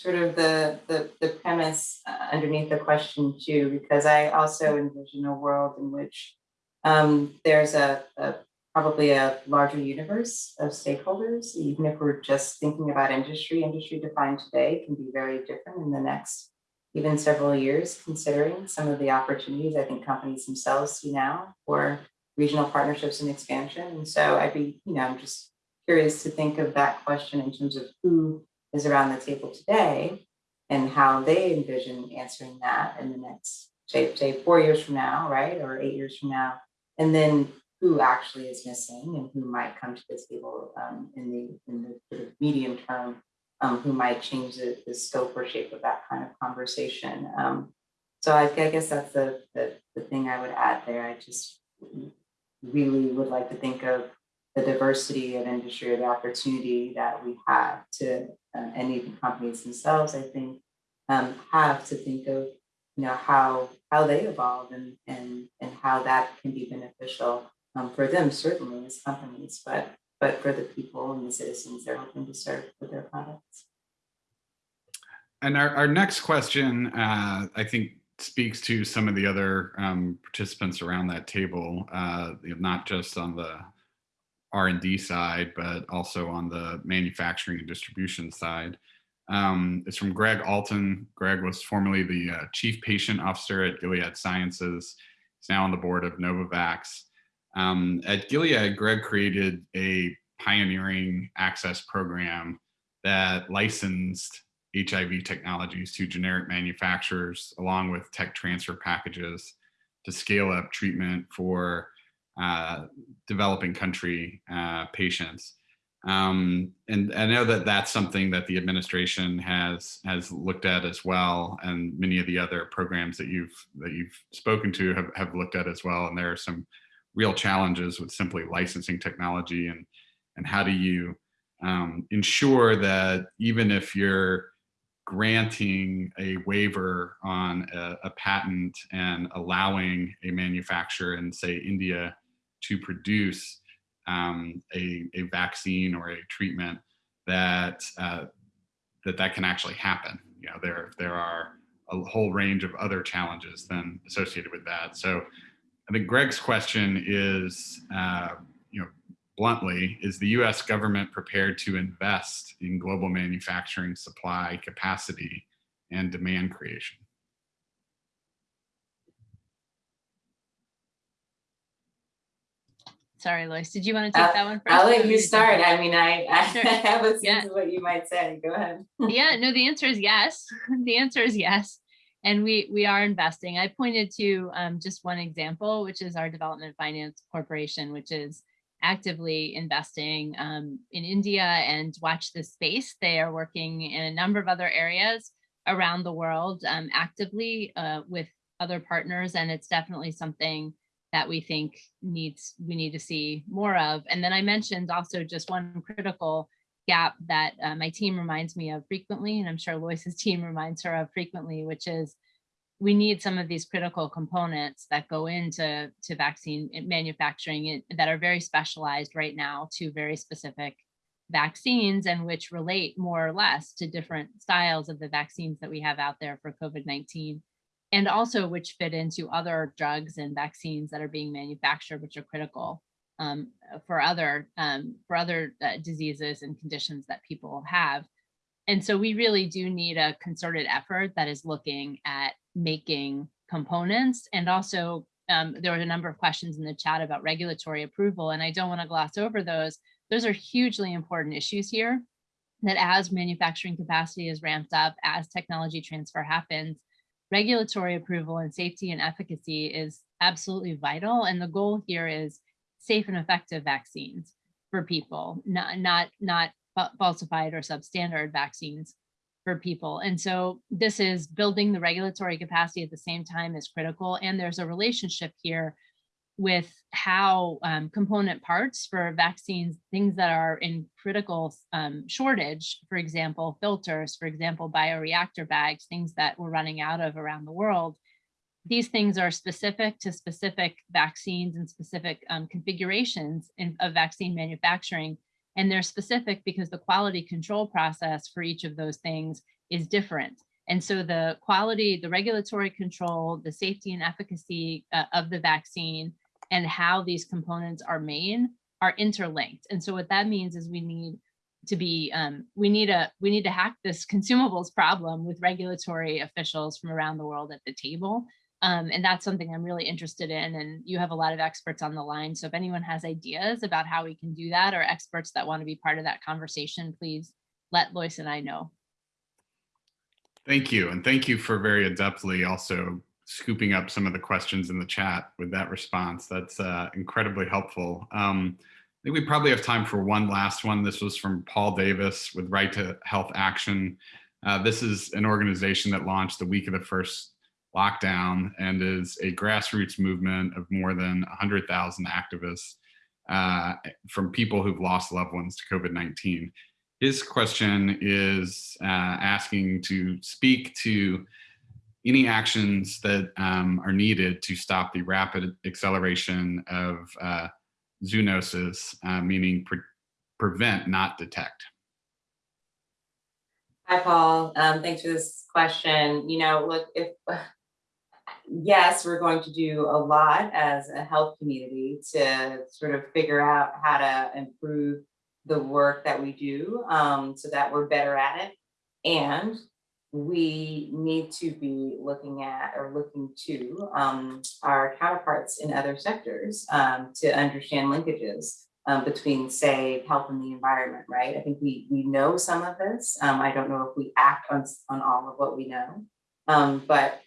sort of the, the, the premise uh, underneath the question too, because I also envision a world in which um, there's a, a probably a larger universe of stakeholders, even if we're just thinking about industry, industry defined today can be very different in the next even several years, considering some of the opportunities I think companies themselves see now for regional partnerships and expansion. And so I'd be, you know, I'm just curious to think of that question in terms of who is around the table today and how they envision answering that in the next, say, say four years from now, right, or eight years from now. And then who actually is missing and who might come to the table um, in the in the sort of medium term, um, who might change the, the scope or shape of that kind of conversation. Um, so I, I guess that's the, the the thing I would add there. I just really would like to think of the diversity of industry or the opportunity that we have to, uh, and even companies themselves, I think, um, have to think of, you know, how how they evolve and and and how that can be beneficial um, for them certainly as companies, but but for the people and the citizens they're hoping to serve with their products. And our, our next question, uh, I think, speaks to some of the other um, participants around that table, uh, not just on the R&D side, but also on the manufacturing and distribution side. Um, it's from Gregg Alton. Gregg was formerly the uh, Chief Patient Officer at Gilead Sciences. He's now on the board of Novavax. Um, at Gilead, Gregg created a pioneering access program that licensed HIV technologies to generic manufacturers along with tech transfer packages to scale up treatment for uh, developing country uh, patients. Um, and I know that that's something that the administration has has looked at as well, and many of the other programs that you've that you've spoken to have, have looked at as well. And there are some real challenges with simply licensing technology and and how do you um, ensure that even if you're granting a waiver on a, a, patent and allowing a manufacturer in say India to produce um, a, a, vaccine or a treatment that uh, that that can actually happen. You know, there there are a whole range of other challenges then associated with that. So I think Gregg's question is, uh, you know, bluntly, is the US government prepared to invest in global manufacturing supply capacity and demand creation? Sorry, Loyce, did you want to take that one first? I'll let you start. I mean, I, I Sure. [LAUGHS] have a sense Yeah. of what you might say. Go ahead. [LAUGHS] yeah, no, the answer is yes. [LAUGHS] The answer is yes. And we we are investing. I pointed to um, just one example, which is our Development Finance Corporation, which is actively investing um, in India and watch this space. They are working in a number of other areas around the world um, actively uh, with other partners. And it's definitely something that we think needs, we need to see more of. And then I mentioned also just one critical gap that uh, my team reminds me of frequently, and I'm sure Loyce's [LAUGHS] team reminds her of frequently, which is we need some of these critical components that go into to vaccine manufacturing that are very specialized right now to very specific vaccines and which relate more or less to different styles of the vaccines that we have out there for COVID-19 and also which fit into other drugs and vaccines that are being manufactured, which are critical um, for other um, for other uh, diseases and conditions that people have. And so we really do need a concerted effort that is looking at making components and also um, there were a number of questions in the chat about regulatory approval and I don't want to gloss over those. Those are hugely important issues here that as manufacturing capacity is ramped up, as technology transfer happens, regulatory approval and safety and efficacy is absolutely vital. And the goal here is safe and effective vaccines for people, not, not, not falsified or substandard vaccines for people. And so this is building the regulatory capacity at the same time is critical. And there's a relationship here with how um, component parts for vaccines, things that are in critical um, shortage, for example, filters, for example, bioreactor bags, things that we're running out of around the world. These things are specific to specific vaccines and specific um, configurations in, of vaccine manufacturing. And they're specific because the quality control process for each of those things is different. And so the quality, the regulatory control, the safety and efficacy uh, of the vaccine and how these components are made are interlinked. And so what that means is we need to be, um, we need a, we need to hack this [LAUGHS] consumables problem with regulatory officials from around the world at the table. Um, and that's something I'm really interested in. And you have a lot of experts on the line. So if anyone has ideas about how we can do that or experts that want to be part of that conversation, please let Loyce and I know. Thank you. And thank you for very adeptly also scooping up some of the questions in the chat with that response. That's uh, incredibly helpful. Um, I think we probably have time for one last one. This was from Paul Davis with Right to Health Action. Uh, this is an organization that launched the week of the first lockdown and is a grassroots movement of more than 100,000 activists uh, from people who've lost loved ones to COVID-19. His question is uh, asking to speak to any actions that um, are needed to stop the rapid acceleration of uh, zoonosis, uh, meaning pre prevent, not detect. Hi, Paul. Um, thanks for this question. You know, look, if [SIGHS] yes, we're going to do a lot as a health community to sort of figure out how to improve the work that we do um, so that we're better at it. And we need to be looking at or looking to um, our counterparts in other sectors um, to understand linkages um, between, say, health and the environment, right? I think we we know some of this. Um, I don't know if we act on, on all of what we know, um, but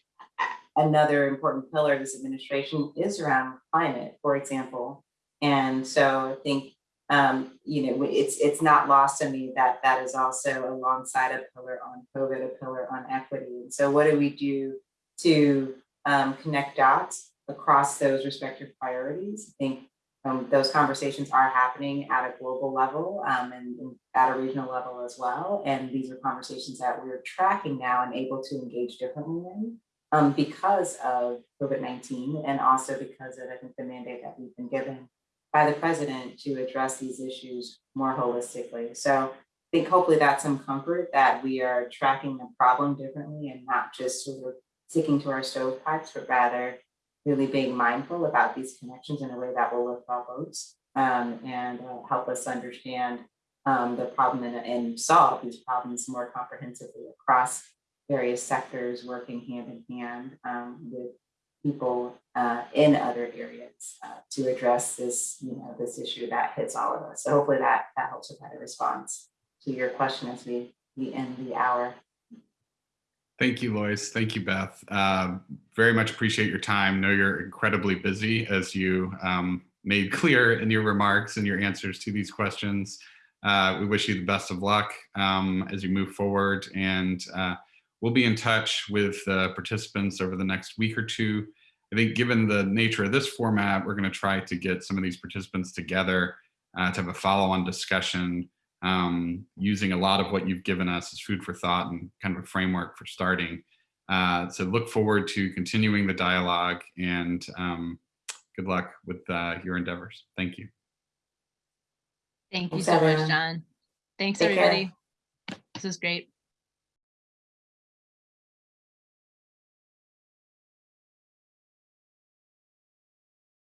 another important pillar of this administration is around climate, for example. And so I think um, you know, it's it's not lost on me that that is also alongside a pillar on COVID, a pillar on equity. And so what do we do to um, connect dots across those respective priorities? I think um, those conversations are happening at a global level um, and, and, at a regional level as well. And these are conversations that we're tracking now and able to engage differently in um, because of COVID-19 and also because of, I think, the mandate that we've been given by the president to address these issues more holistically. So I think hopefully that's some comfort that we are tracking the problem differently and not just sort of sticking to our stovepipes, but rather really being mindful about these connections in a way that will lift all boats um, and uh, help us understand um, the problem and, and solve these problems more comprehensively across various sectors working hand in hand um, with people uh, in other areas uh, to address this, you know, this issue that hits all of us. So hopefully that that helps provide a response to your question as we we end the hour. Thank you, Loyce. Thank you, Beth. Uh, very much appreciate your time. Know you're incredibly busy as you um, made [LAUGHS] clear in your remarks and your answers to these questions. Uh, we wish you the best of luck um, as you move forward and uh, we'll be in touch with uh, participants over the next week or two. I think given the nature of this format, we're going to try to get some of these participants together uh, to have a follow-on discussion um, using a lot of what you've given us as food for thought and kind of a framework for starting. Uh, so look forward to continuing the dialogue and um, good luck with uh, your endeavors. Thank you. Thank you Thanks, so much. John. Thanks, Take care. everybody. This is great.